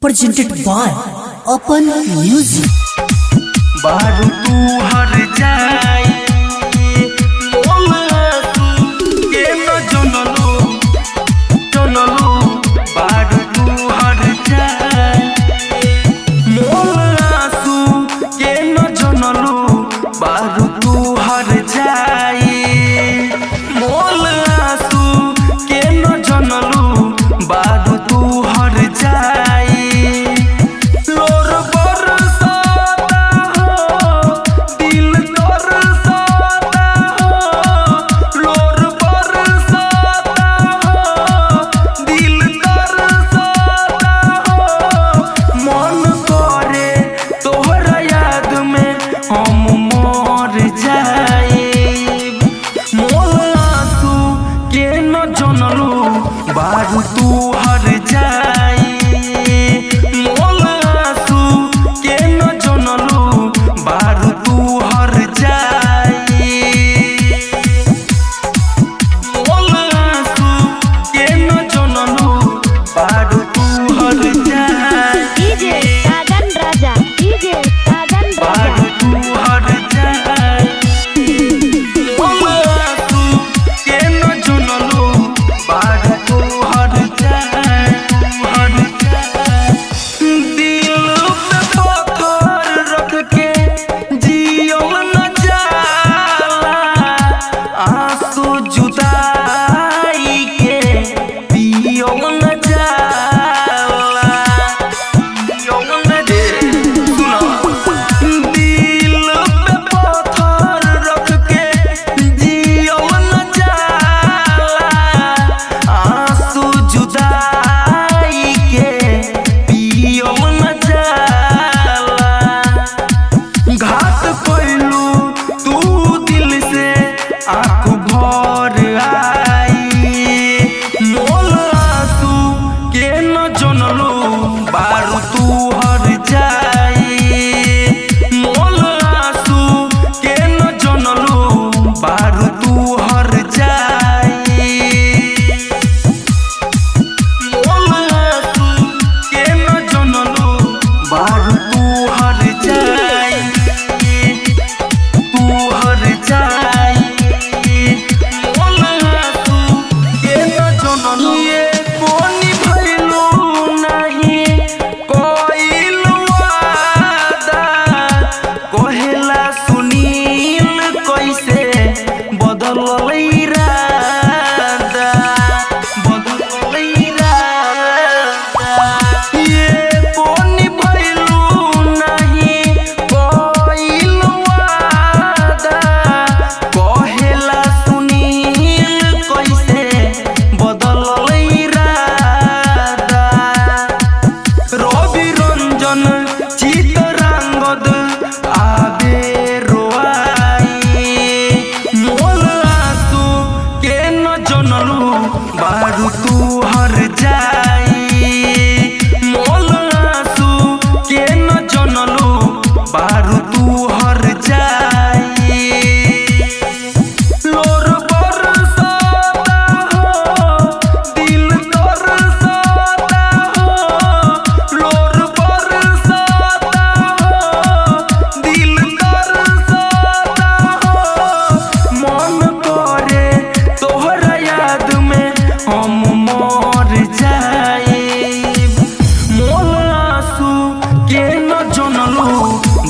Presented by Open Music.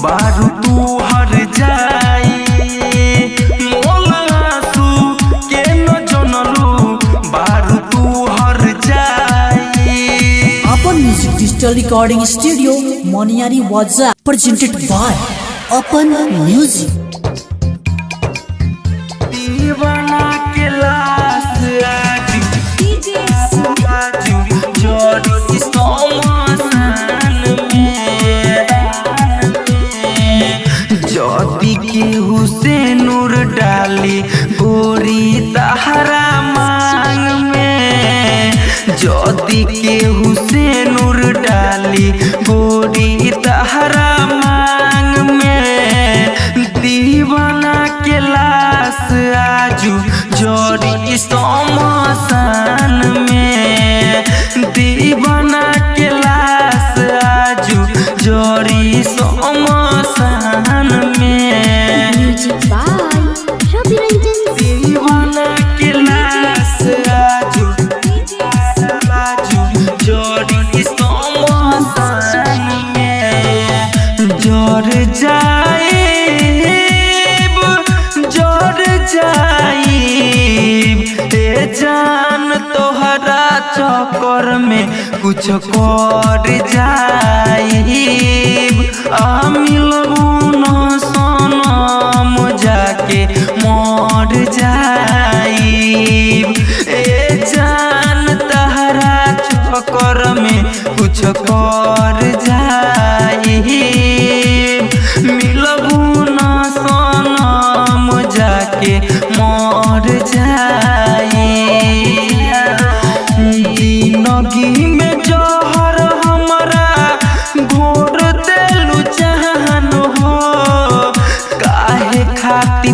बारू तू हर जाई। डिजिटल रिकॉर्डिंग स्टूडियो मोनियारी वाजा प्रेजेंटेड बाय अपन म्यूज़िक जदि के हुसे नूर डाली, गोरी तहरा मांग में। दीवाना के लाश आजू जोड़ी समसा में कुछ कर जाई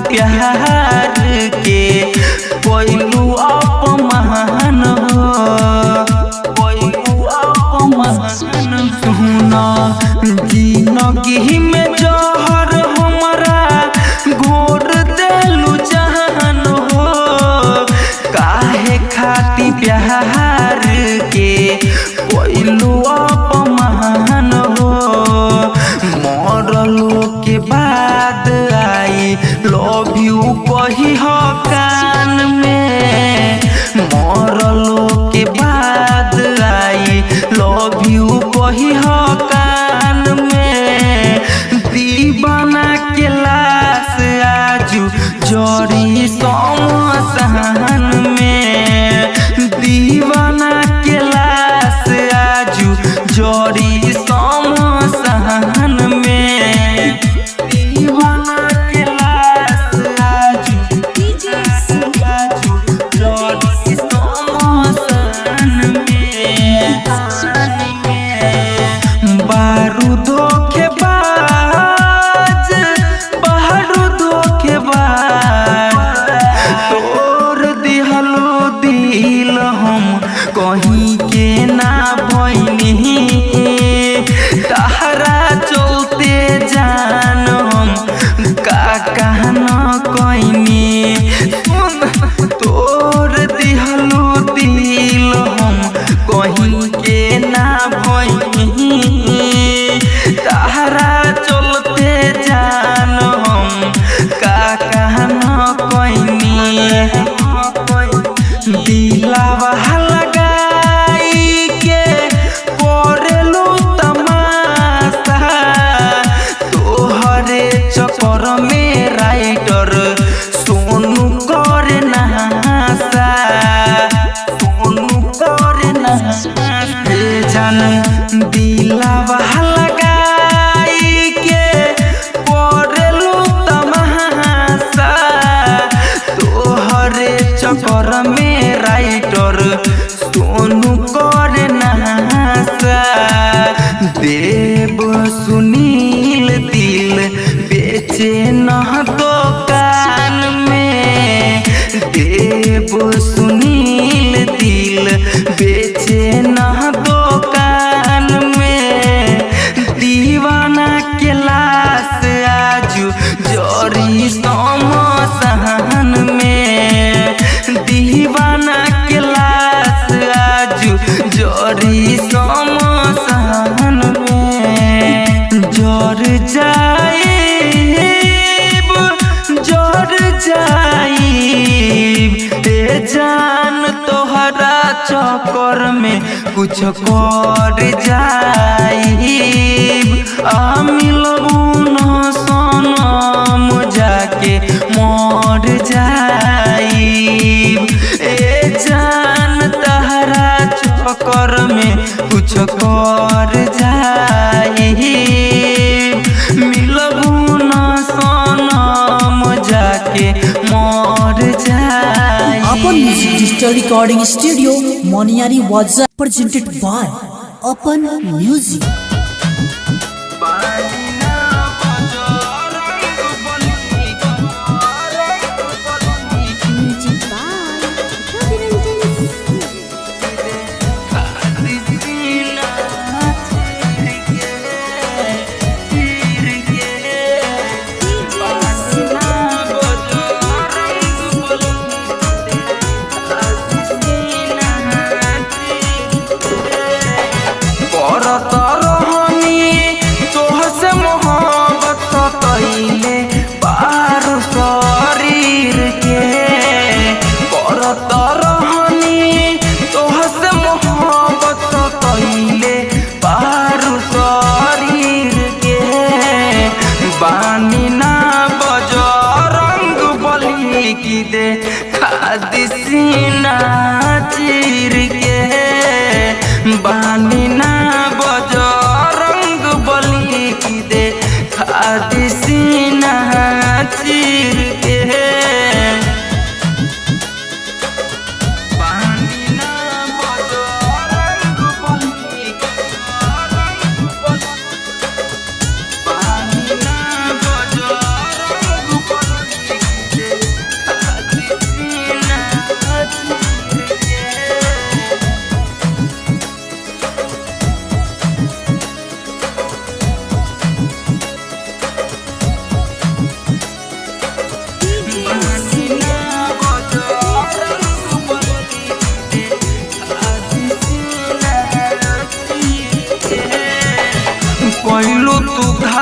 प्यार हम कहीं के ना कर में कुछ कर जाई आ मिलबू न सनम जाके मर जाई ए जान तहरा चक्कर में कुछ कर जाई Digital Recording Studio, Moniari Waza, presented by Open Music.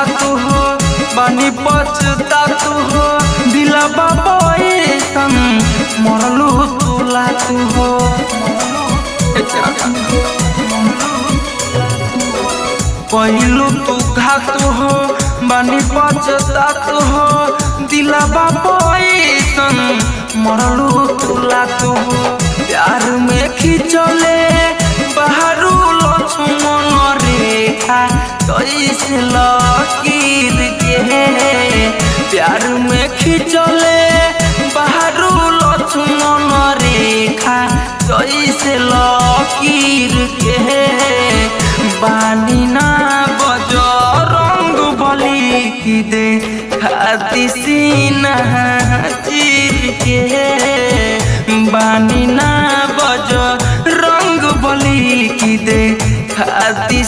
तू हो, बानी पचता तू हो, दिला बाबा ऐसन मरलू तू लातू हो। पहलू तू घात हो, बानी पचता तू हो, दिला बाबा ऐसन मरलू तू हो। प्यार में खिंचले, बाहरू लक्ष्मण रेखा कैसे लकीर के प्यार में खिंचले बाहरू लक्ष्मण रेखा कैसे लकीर के बानी ना बज रंग बली की दे। खाती सीना चीर के बानी ना बज रंग बली की दे खाती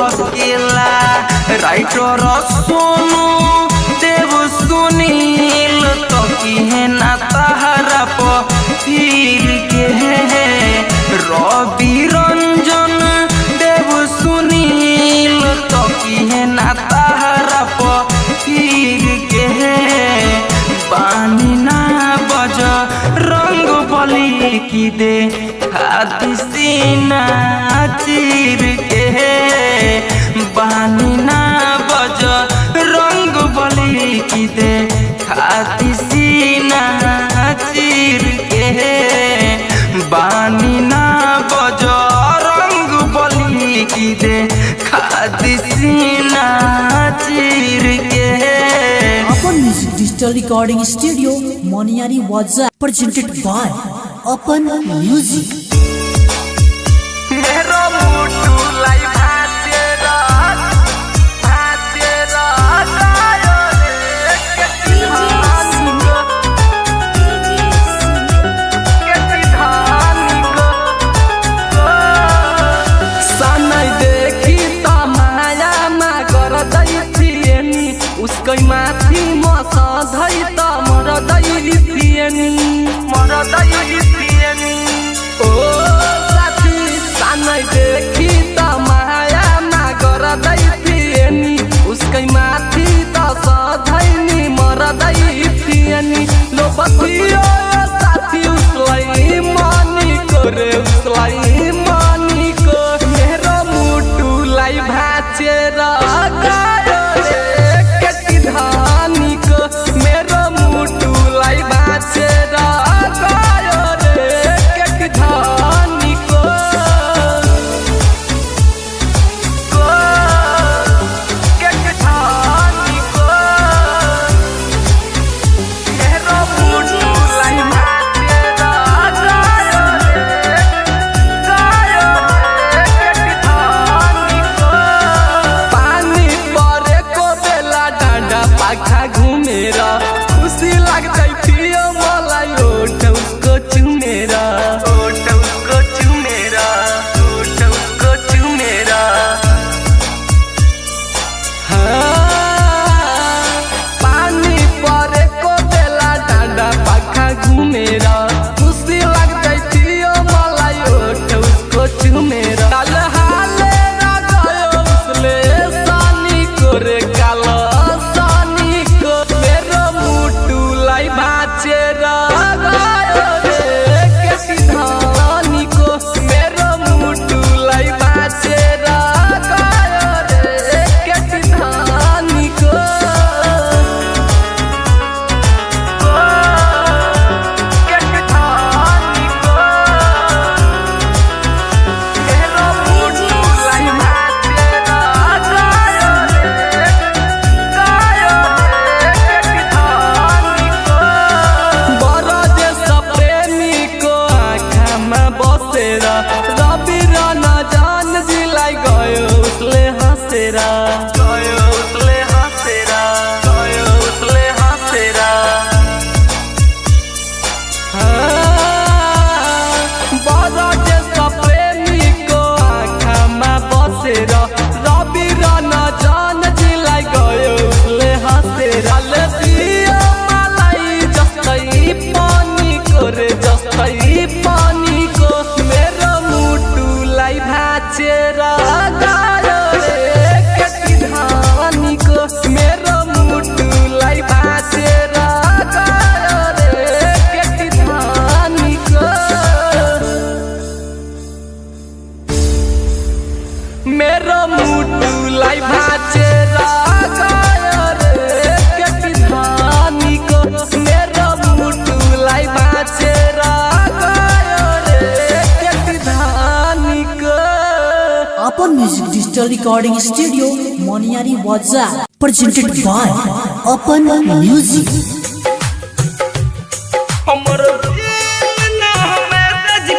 डहकेला राइटर सोनू, देव सुनील तो की ना तारा पीर के रवि रंजन, देव सुनील तो की ना तारा पीर के बानी ना बज, रंग बली की दे खाती सीना चीर दे Apan music digital recording studio Moniyari वाजा प्रेजेंटेड बाय अपन म्यूज़िक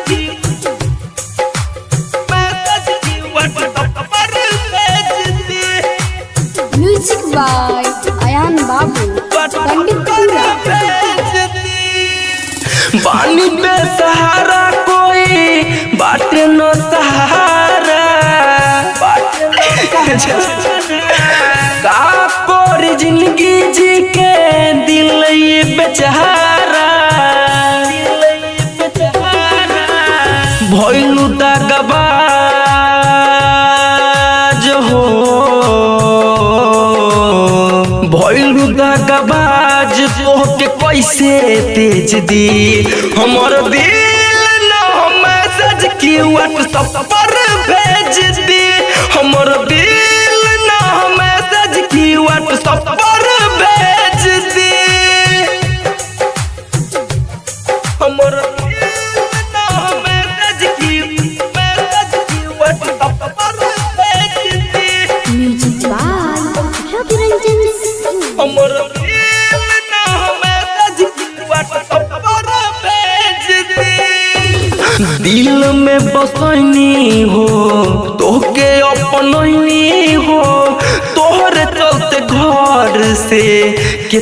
की मैसेज की व्हाट्सएप पर भेज दे म्यूज़िक बाय अयान बाबू पंडितपुरा भेज दे पानी पे सहारा कोई बाटे न सहारा का कोर ज़िंदगी जी के दिल बेचारा बेचारा भइलु दगबाज हो। भइलु दगबाज तोहके कैसे तेज दी हमर दिल न की व्हाट्सएप पर भेज दी। हमर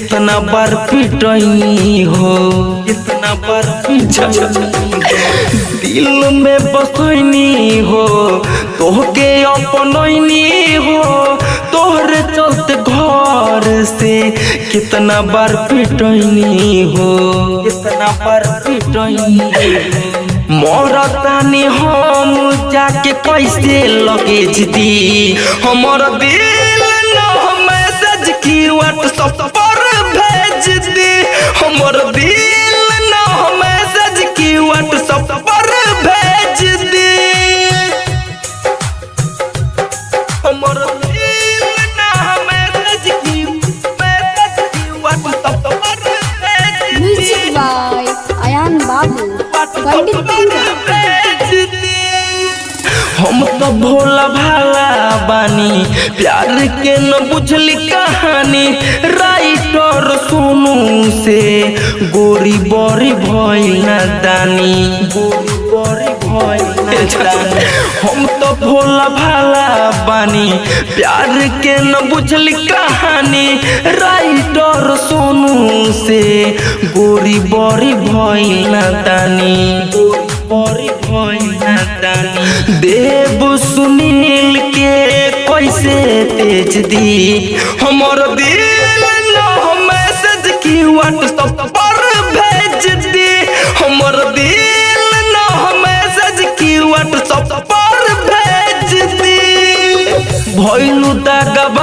कितना बार पिटैनी हो। कितना बार दिल में बसैनी हो, तोहके अपनैनी हो। तोहरे चलते घर से कितना बार पिटैनी हो। कितना बार पिटैनी मरतानी हम जाके कैसे लगेज दी? हमर दिल न मैसेज की व्हाट्सएप पर हमर दिल न मैसेज की व्हाट्सएप पर भेज दी। हमर दिल न मैसेज की मैसेज की व्हाट्सएप पर भेज दी। म्यूज़िक बाय अयान बाबू पंडितपुरा हम तो भोला भाला बानी प्यार के न बुझली कहानी राइटर सोनू से। गोरी बड़ी भइल दानी। गोरी बड़ी भइल हम तो भोला भाला बानी। प्यार के न बुझली कहानी। राइटर सोनू से। गोरी बड़ी भइल दानी। गोरी बड़ी भइल दानी। देव सुनील के कैसे तेज दी? हमर दिल की व्हाट्सएप पर भेज दी। हमर दिल न मैसेज की व्हाट्सएप पर भेज दी। भइलू दगबाज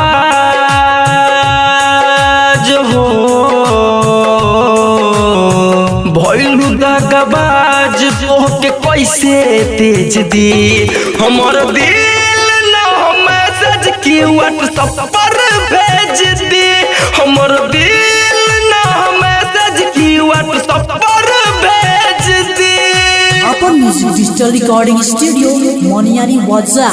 हो। भइलू दगबाज तोहके कैसे तेज दी। हमर दिल की व्हाट्सएप पर भेज दी। हमर दिल Apan music digital recording studio Moniyari वाजा